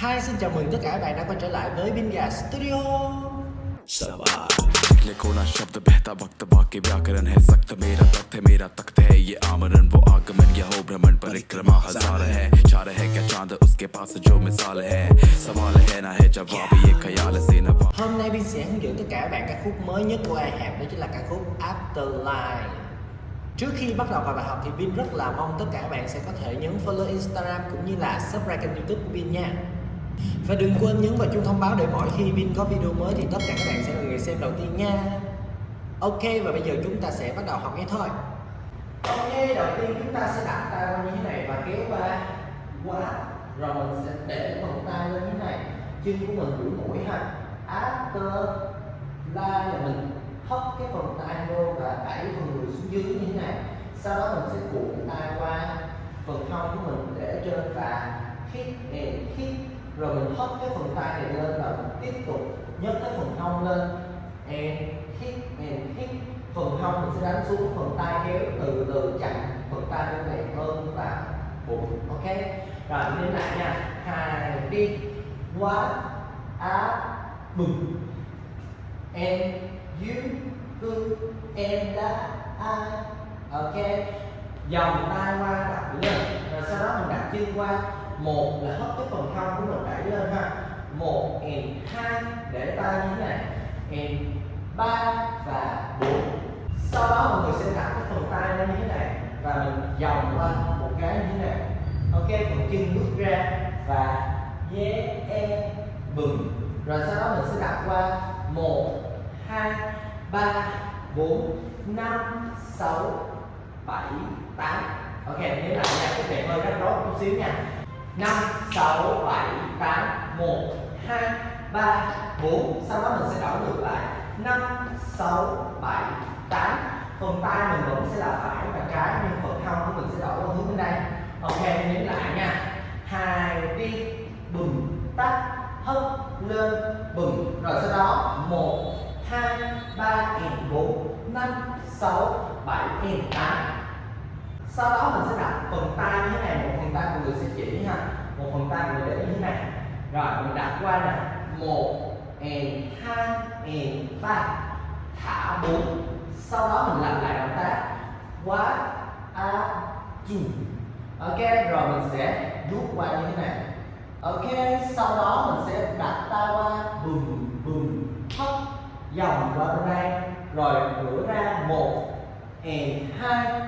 Hi, xin chào mừng tất cả các bạn đã quay trở lại với Binga Studio निकले कोना शब्द बहता वक्त बाकी व्याकरण है सख्त मेरा तख्त है मेरा तख्त है ये आमरण वो आगमन यह हो भ्रमण परिक्रमा हजार है चार है क्या चांद उसके पास जो मिसाल है सवाल है ना है जवाब ये ख्याल से नवा Hôm nay Bin sẽ hướng dẫn tất cả các bạn ca khúc mới nhất của I Have đó chính là ca khúc Afterlife Trước khi bắt đầu vào bài học thì Bin rất là mong tất cả các bạn sẽ có thể nhấn follow Instagram cũng như là subscribe kênh youtube của Bin nha Và đừng quên nhấn vào chuông thông báo để mỗi khi Vin có video mới thì tất cả các bạn sẽ là người xem đầu tiên nha. Ok, và bây giờ chúng ta sẽ bắt đầu học ngay thôi. Ok, đầu tiên chúng ta sẽ đặt tay qua như thế này và kéo qua qua rồi mình sẽ để phần tay lên như thế này. Chân của mình duỗi mũi ha. After la là mình hất cái phần tay vô và đẩy phần người xuống dưới như thế này. Sau đó mình sẽ cuộn tay qua phần hông của mình để trên và hit and hit rồi mình hất cái phần tay này lên và mình tiếp tục nhấc cái phần hông lên. And hít and hít. Phần hông mình sẽ đánh xuống, phần tay kéo từ từ chặn phần tay bên này hơn và bụng ok? Rồi lên lại nha. Hai, đi. Quá á bừng and you, who, and that I ok. Dòng tay qua đặt lên. Rồi sau đó mình đặt chân qua một là hất cái phần hông của mình đẩy lên ha. Một, and hai, để tay như thế này. And ba và bốn. Sau đó mọi người sẽ đặt cái phần tay lên như thế này và mình vòng qua một cái như thế này. Ok, phần chân bước ra và yeah e bừng. Rồi sau đó mình sẽ đặt qua một, hai, ba, bốn, năm, sáu, bảy, tám. Ok nhớ lại nha, cái thể hơi rắc rối chút xíu nha năm, sáu, bảy, tám, một, hai, ba, bốn. Sau đó mình sẽ đổi ngược lại. Năm, sáu, bảy, tám. Phần tay mình vẫn sẽ là phải và trái, nhưng phần hông của mình sẽ đổi qua hướng bên đây. Ok nhấn lại nha. Hai, đi bừng tắt hất lên bừng. Rồi sau đó, một, hai, ba, and bốn. Năm, sáu, bảy, and tám sau đó mình sẽ đặt phần tay như thế này, một phần tay của người sẽ chỉ ha, một phần tay người để như thế này. Rồi, mình đặt qua nè, một and hai and ba, thả bốn. Sau đó mình làm lại động tác. What a two ok, rồi mình sẽ rút qua như thế này. Ok, sau đó mình sẽ đặt tay qua bùm bùm thấp, dòng qua bên đây. Rồi ngửa ra một and hai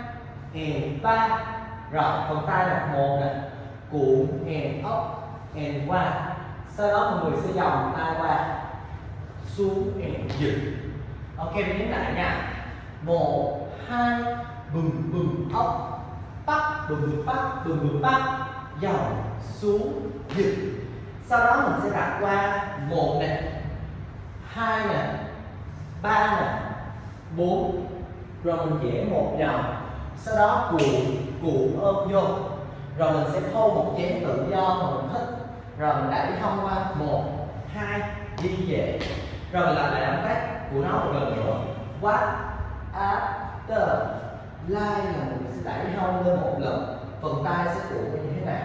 and ba. Rồi, phần tay là một nè. Cuộn and up and qua sau đó mọi người sẽ dòng tay qua. Xuống and dựng ok, mình nhấn lại nha. Một, hai, bừng bừng up bắt, bừng bừng, bắt, bừng bừng, bắt. Dòng xuống dựng sau đó mình sẽ đặt qua một nè. Hai nè. Ba nè. Bốn. Rồi mình vẽ một vòng sau đó cuộn cuộn ôm vô. Rồi mình sẽ thâu một chén tự do mà mình thích. Rồi mình đẩy thông qua một, hai, đi về. Rồi mình làm lại động tác của nó một lần nữa. What after like là mình sẽ đẩy thông lên một lần? Phần tay sẽ cuộn như thế này.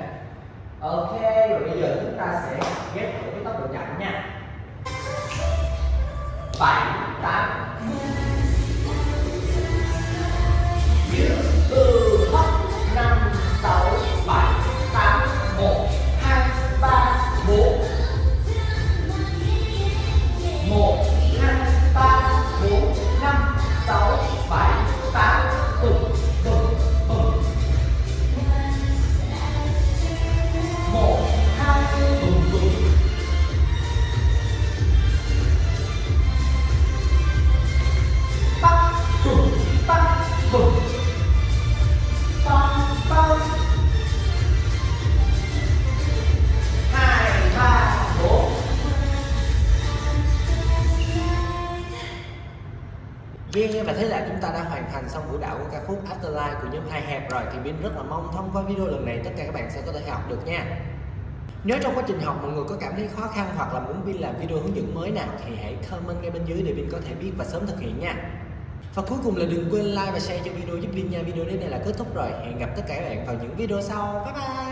Ok, rồi bây giờ chúng ta sẽ ghép thử cái tốc độ chậm nha. 7 bắt như hai ba bốn và thế là chúng ta đã hoàn thành xong vũ đạo của ca khúc Afterlife của nhóm hai hẹp rồi thì Bin rất là mong thông qua video lần này tất cả các bạn sẽ có thể học được nha. Nếu trong quá trình học mọi người có cảm thấy khó khăn hoặc là muốn Bin làm video hướng dẫn mới nào thì hãy comment ngay bên dưới để Bin có thể biết và sớm thực hiện nha. Và cuối cùng là đừng quên like và share cho video giúp Linh nha. Video đến đây là kết thúc rồi. Hẹn gặp tất cả các bạn vào những video sau. Bye bye.